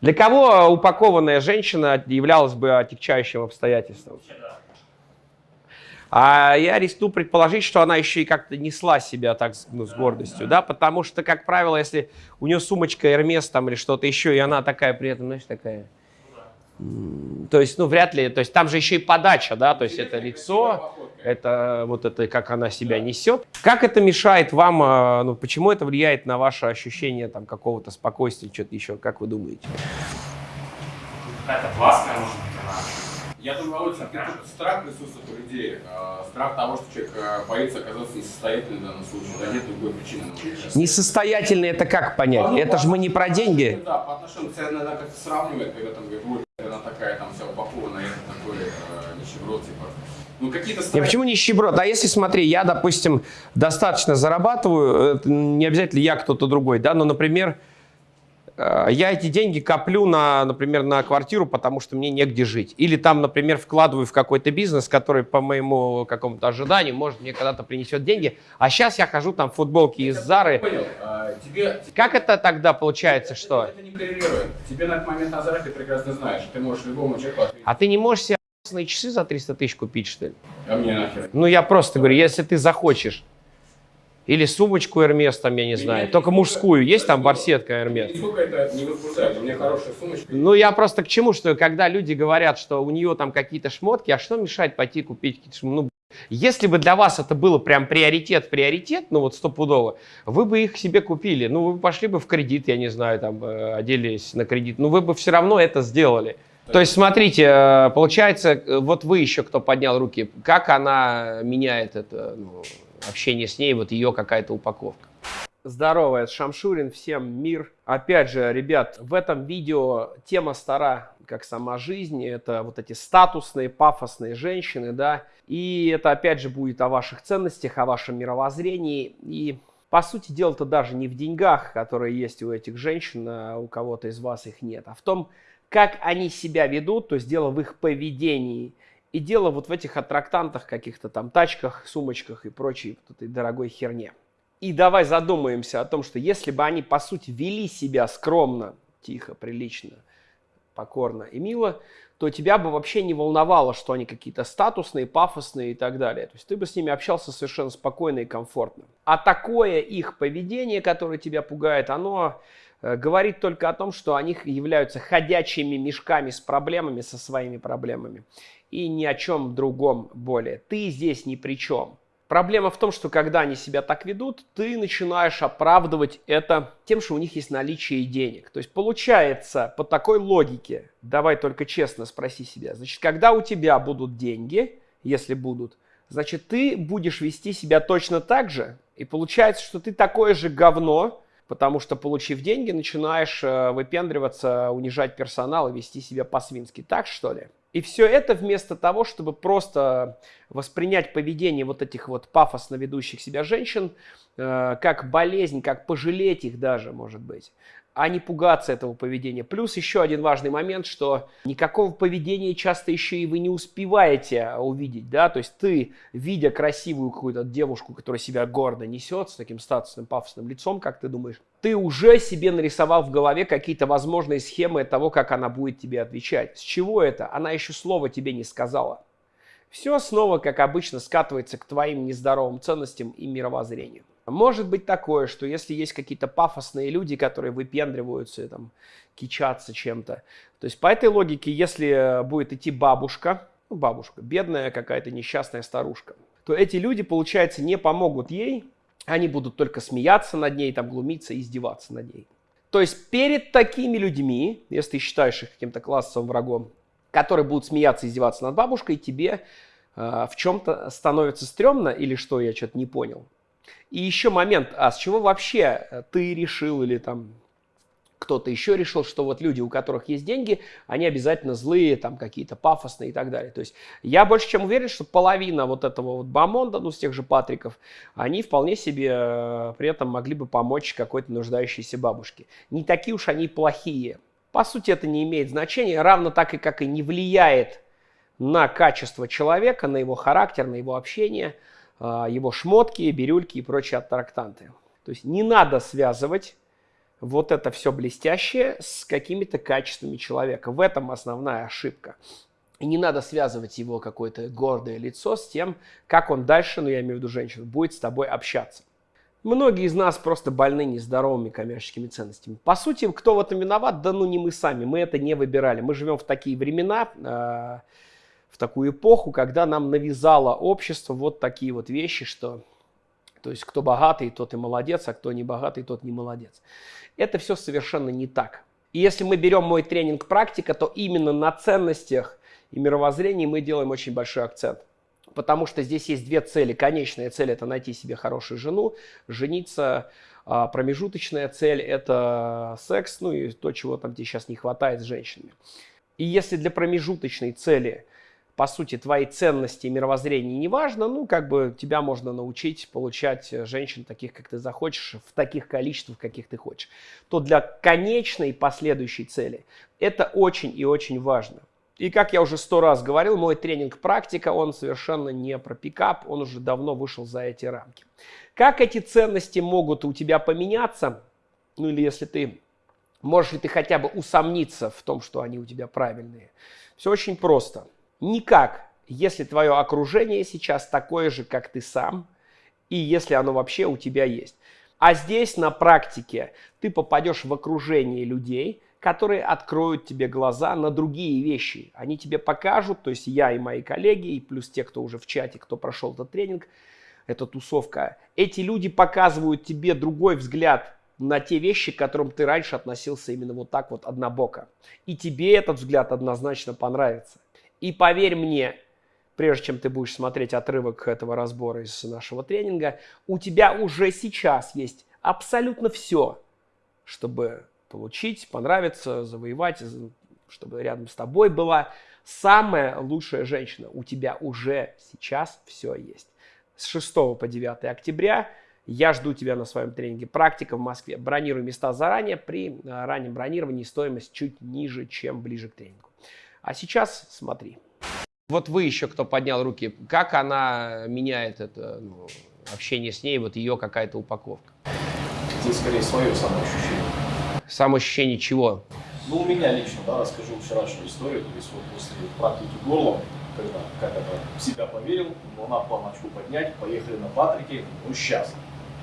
Для кого упакованная женщина являлась бы отягчающим обстоятельством? А я рискну предположить, что она еще и как-то несла себя так ну, с гордостью, да, потому что, как правило, если у нее сумочка Hermes там или что-то еще, и она такая при этом, знаешь, такая... То есть, ну, вряд ли, то есть там же еще и подача, да, то есть это лицо, это вот это, как она себя несет. Как это мешает вам, а, ну, почему это влияет на ваше ощущение там какого-то спокойствия, что-то еще, как вы думаете? Какая-то плаская, может быть, она я думаю, очень страх присутствует у людей. Э, страх того, что человек э, боится оказаться несостоятельным в данном случае. Да нет другой причины. Несостоятельный это как понять? Ну, это же мы не про деньги. Да, по отношению себе надо как-то сравнивать, когда там она такая там вся упакованная, это такой э, нищеброд, типа. Ну, какие-то страхи... почему нищеброд? А если, смотри, я, допустим, достаточно зарабатываю, это не обязательно я кто-то другой, да, но, например, Э, я эти деньги коплю, на, например, на квартиру, потому что мне негде жить. Или там, например, вкладываю в какой-то бизнес, который по моему какому-то ожиданию, может, мне когда-то принесет деньги. А сейчас я хожу там в футболке из Зары. Понял. А, тебе, как это тогда получается, это, что? Это, это не коррелирует. Тебе на этот момент на Заре ты прекрасно знаешь. Ты можешь любому человеку ответить. А ты не можешь себе часы за 300 тысяч купить, что ли? А мне нахер. Ну, я просто говорю, если ты захочешь или сумочку Hermes, там, я не знаю, Меня только мужскую. Есть там барсетка? Сколько это не возбуждает, у меня хорошая сумочка. Ну, я просто к чему, что когда люди говорят, что у нее там какие-то шмотки, а что мешает пойти купить какие-то шмотки? Ну, если бы для вас это было прям приоритет, приоритет, ну вот стопудово, вы бы их себе купили. Ну, вы пошли бы в кредит, я не знаю, там, э, оделись на кредит. Ну, вы бы все равно это сделали. То есть, смотрите, э, получается, э, вот вы еще кто поднял руки, как она меняет это, ну, общение с ней, вот ее какая-то упаковка. Здорово, это Шамшурин, всем мир. Опять же, ребят, в этом видео тема стара, как сама жизнь. Это вот эти статусные, пафосные женщины, да. И это опять же будет о ваших ценностях, о вашем мировоззрении. И по сути дела-то даже не в деньгах, которые есть у этих женщин, а у кого-то из вас их нет, а в том, как они себя ведут, то есть дело в их поведении – и дело вот в этих аттрактантах, каких-то там тачках, сумочках и прочей вот этой дорогой херне. И давай задумаемся о том, что если бы они, по сути, вели себя скромно, тихо, прилично, покорно и мило, то тебя бы вообще не волновало, что они какие-то статусные, пафосные и так далее. То есть ты бы с ними общался совершенно спокойно и комфортно. А такое их поведение, которое тебя пугает, оно э, говорит только о том, что они являются ходячими мешками с проблемами, со своими проблемами и ни о чем другом более. Ты здесь ни при чем. Проблема в том, что когда они себя так ведут, ты начинаешь оправдывать это тем, что у них есть наличие денег. То есть получается по такой логике, давай только честно спроси себя, значит, когда у тебя будут деньги, если будут, значит, ты будешь вести себя точно так же, и получается, что ты такое же говно, потому что, получив деньги, начинаешь э, выпендриваться, унижать персонал и вести себя по-свински. Так, что ли? И все это вместо того, чтобы просто воспринять поведение вот этих вот пафосно ведущих себя женщин э, как болезнь, как пожалеть их даже, может быть, а не пугаться этого поведения. Плюс еще один важный момент, что никакого поведения часто еще и вы не успеваете увидеть, да, то есть ты, видя красивую какую-то девушку, которая себя гордо несет, с таким статусным пафосным лицом, как ты думаешь, ты уже себе нарисовал в голове какие-то возможные схемы того, как она будет тебе отвечать. С чего это? Она еще слова тебе не сказала. Все снова, как обычно, скатывается к твоим нездоровым ценностям и мировоззрению. Может быть такое, что если есть какие-то пафосные люди, которые выпендриваются, там, кичатся чем-то, то есть по этой логике, если будет идти бабушка, ну, бабушка, бедная какая-то несчастная старушка, то эти люди, получается, не помогут ей, они будут только смеяться над ней, там, глумиться, издеваться над ней. То есть перед такими людьми, если ты считаешь их каким-то классовым врагом, которые будут смеяться, издеваться над бабушкой, тебе э, в чем-то становится стрёмно или что, я что-то не понял. И еще момент, а с чего вообще э, ты решил или там кто-то еще решил, что вот люди, у которых есть деньги, они обязательно злые, там какие-то пафосные и так далее. То есть я больше чем уверен, что половина вот этого вот бомонда, ну с тех же Патриков, они вполне себе э, при этом могли бы помочь какой-то нуждающейся бабушке. Не такие уж они плохие. По сути это не имеет значения, равно так и как и не влияет на качество человека, на его характер, на его общение, его шмотки, бирюльки и прочие аттрактанты. То есть не надо связывать вот это все блестящее с какими-то качествами человека. В этом основная ошибка. И не надо связывать его какое-то гордое лицо с тем, как он дальше, ну я имею в виду женщину, будет с тобой общаться. Многие из нас просто больны нездоровыми коммерческими ценностями. По сути, кто в этом виноват? Да ну не мы сами, мы это не выбирали. Мы живем в такие времена, э, в такую эпоху, когда нам навязало общество вот такие вот вещи, что то есть кто богатый, тот и молодец, а кто не богатый, тот не молодец. Это все совершенно не так. И если мы берем мой тренинг практика, то именно на ценностях и мировоззрении мы делаем очень большой акцент. Потому что здесь есть две цели. Конечная цель – это найти себе хорошую жену, жениться. А промежуточная цель – это секс, ну и то, чего там тебе сейчас не хватает с женщинами. И если для промежуточной цели, по сути, твои ценности и мировоззрение не важно, ну, как бы тебя можно научить получать женщин таких, как ты захочешь, в таких количествах, каких ты хочешь, то для конечной последующей цели это очень и очень важно. И как я уже сто раз говорил, мой тренинг «Практика», он совершенно не про пикап, он уже давно вышел за эти рамки. Как эти ценности могут у тебя поменяться? Ну или если ты, можешь ли ты хотя бы усомниться в том, что они у тебя правильные? Все очень просто. Никак, если твое окружение сейчас такое же, как ты сам, и если оно вообще у тебя есть. А здесь на практике ты попадешь в окружение людей – которые откроют тебе глаза на другие вещи. Они тебе покажут, то есть я и мои коллеги, и плюс те, кто уже в чате, кто прошел этот тренинг, эта тусовка, эти люди показывают тебе другой взгляд на те вещи, к которым ты раньше относился именно вот так вот однобоко. И тебе этот взгляд однозначно понравится. И поверь мне, прежде чем ты будешь смотреть отрывок этого разбора из нашего тренинга, у тебя уже сейчас есть абсолютно все, чтобы получить, понравиться, завоевать, чтобы рядом с тобой была самая лучшая женщина. У тебя уже сейчас все есть. С 6 по 9 октября я жду тебя на своем тренинге «Практика в Москве». Бронируй места заранее. При э, раннем бронировании стоимость чуть ниже, чем ближе к тренингу. А сейчас смотри. Вот вы еще, кто поднял руки, как она меняет это ну, общение с ней, вот ее какая-то упаковка? Здесь скорее свое самоощущение. Самоощущение чего? Ну, у меня лично, да, расскажу вчерашнюю историю. То есть вот после практики горлом, когда как это в себя поверил, волна планочку поднять, поехали на Патрике, ну, сейчас.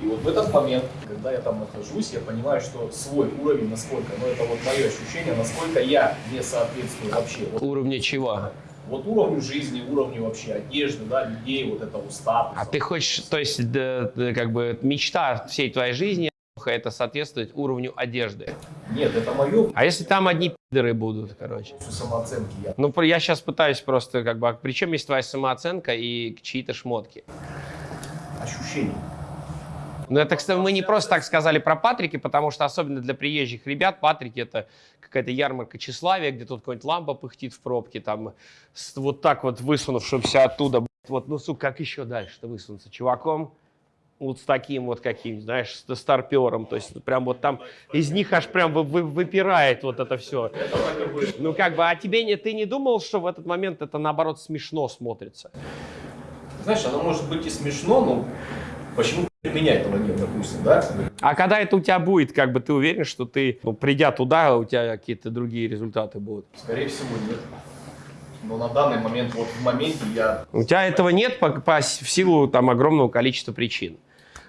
И вот в этот момент, когда я там нахожусь, я понимаю, что свой уровень, насколько, ну это вот мое ощущение, насколько я не соответствую вообще. Вот, Уровня чего? Вот уровню жизни, уровню вообще одежды, да, людей, вот этого статуса. А ты хочешь, то есть, да, как бы мечта всей твоей жизни это соответствует уровню одежды. Нет, это мое. А если там одни пидоры будут, короче? Самооценки я. Ну, я сейчас пытаюсь просто, как бы, а при чем есть твоя самооценка и чьи-то шмотки? Ощущения. Ну, это, кстати, мы не просто так сказали про Патрики, потому что особенно для приезжих ребят Патрики это какая-то ярмарка тщеславия, где тут какой-нибудь лампа пыхтит в пробке, там, вот так вот высунувшимся оттуда, вот, ну, сука, как еще дальше-то высунуться? Чуваком, вот с таким вот каким, знаешь, с старпером, то есть прям вот там из них аж прям вы, вы, выпирает вот это все. Ну как бы, а тебе не, ты не думал, что в этот момент это наоборот смешно смотрится? Знаешь, оно может быть и смешно, но почему меня этого нет, допустим, да? А когда это у тебя будет, как бы ты уверен, что ты, ну, придя туда, у тебя какие-то другие результаты будут? Скорее всего, нет. Но на данный момент, вот в моменте я... У тебя этого нет по, по, в силу там огромного количества причин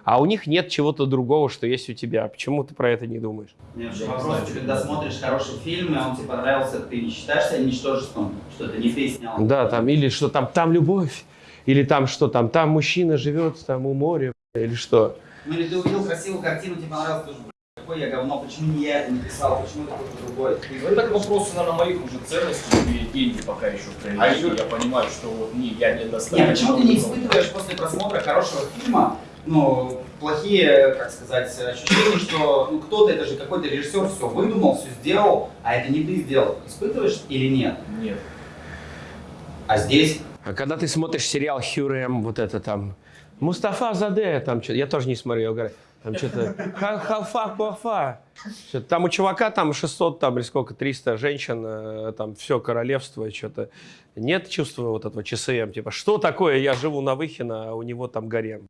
а у них нет чего-то другого, что есть у тебя. Почему ты про это не думаешь? Нет, я вопрос, знаю, когда смотришь хороший фильм, и он тебе понравился, ты не считаешь себя ничтожеством, что это не ты снял? Да, там, или что там, там любовь, или там что там, там мужчина живет там у моря, или что? Ну или ты увидел красивую картину, тебе понравилось, тоже, какое я говно, почему не я это не писал, почему это кто-то другой? Ну, это к вопросу, наверное, моих уже ценностей, и деньги пока еще в а я понимаю, что вот не, я не достаточно. Нет, почему ты не испытываешь после просмотра хорошего фильма ну, плохие, как сказать, ощущения, что ну, кто-то, это же какой-то режиссер все выдумал, все сделал, а это не ты сделал. Испытываешь или нет? Нет. А здесь? А когда ты смотришь сериал Хюрем, вот это там, Мустафа Заде, там что-то, я тоже не смотрю, я говорю, там что-то, халфа, пафа. Там у чувака там 600, там или сколько, 300 женщин, э, там все королевство, что-то. Нет чувства вот этого ЧСМ, типа, что такое, я живу на Выхино, а у него там гарем.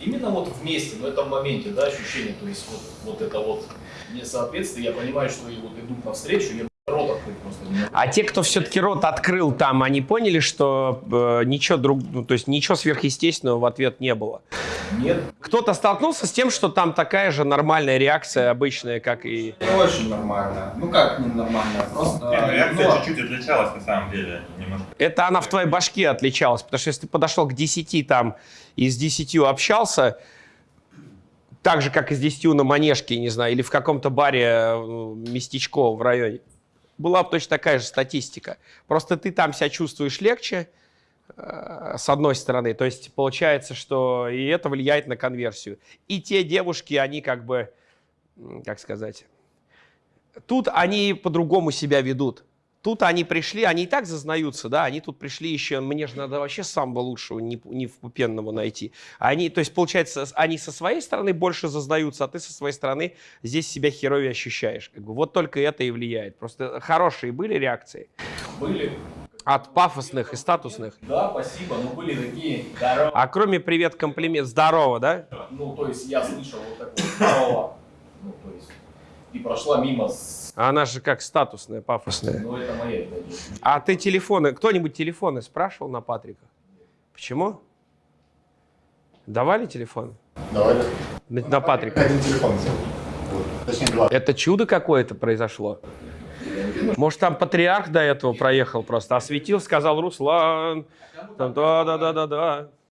Именно вот вместе, в этом моменте, да, ощущение, то есть вот, вот это вот несоответствие, я понимаю, что и вот идут навстречу, я рот открыть просто не могу. А те, кто все-таки рот открыл там, они поняли, что э, ничего друг, ну, то есть ничего сверхъестественного в ответ не было. Нет, Кто-то столкнулся с тем, что там такая же нормальная реакция обычная, как и... Не очень нормально. Ну как не нормально, просто... Не, ну, реакция ну, чуть-чуть отличалась на самом деле. Немножко. Это она в твоей башке отличалась, потому что если ты подошел к 10 там и с 10 общался, так же, как и с 10 на Манежке, не знаю, или в каком-то баре э, местечко в районе, была бы точно такая же статистика. Просто ты там себя чувствуешь легче, э, с одной стороны. То есть получается, что и это влияет на конверсию. И те девушки, они как бы, как сказать, тут они по-другому себя ведут. Тут они пришли, они и так зазнаются, да, они тут пришли еще, мне же надо вообще самого лучшего, не, не впупенного найти. Они, то есть, получается, они со своей стороны больше зазнаются, а ты со своей стороны здесь себя херовее ощущаешь. Как бы, вот только это и влияет. Просто хорошие были реакции были. от пафосных и статусных. Да, спасибо, но были такие здорово. А кроме привет, комплимент, здорово, да? Ну, то есть я слышал вот такое здорово. И прошла мимо с... А она же как статусная, пафосная. Ну, это моя. А ты телефоны, кто-нибудь телефоны спрашивал на Патрика? Почему? Давали телефон? Давай. На, на Патрика? Один телефон взял. Точнее, два. Это чудо какое-то произошло. Может, там патриарх до этого проехал просто, осветил, сказал Руслан. Там,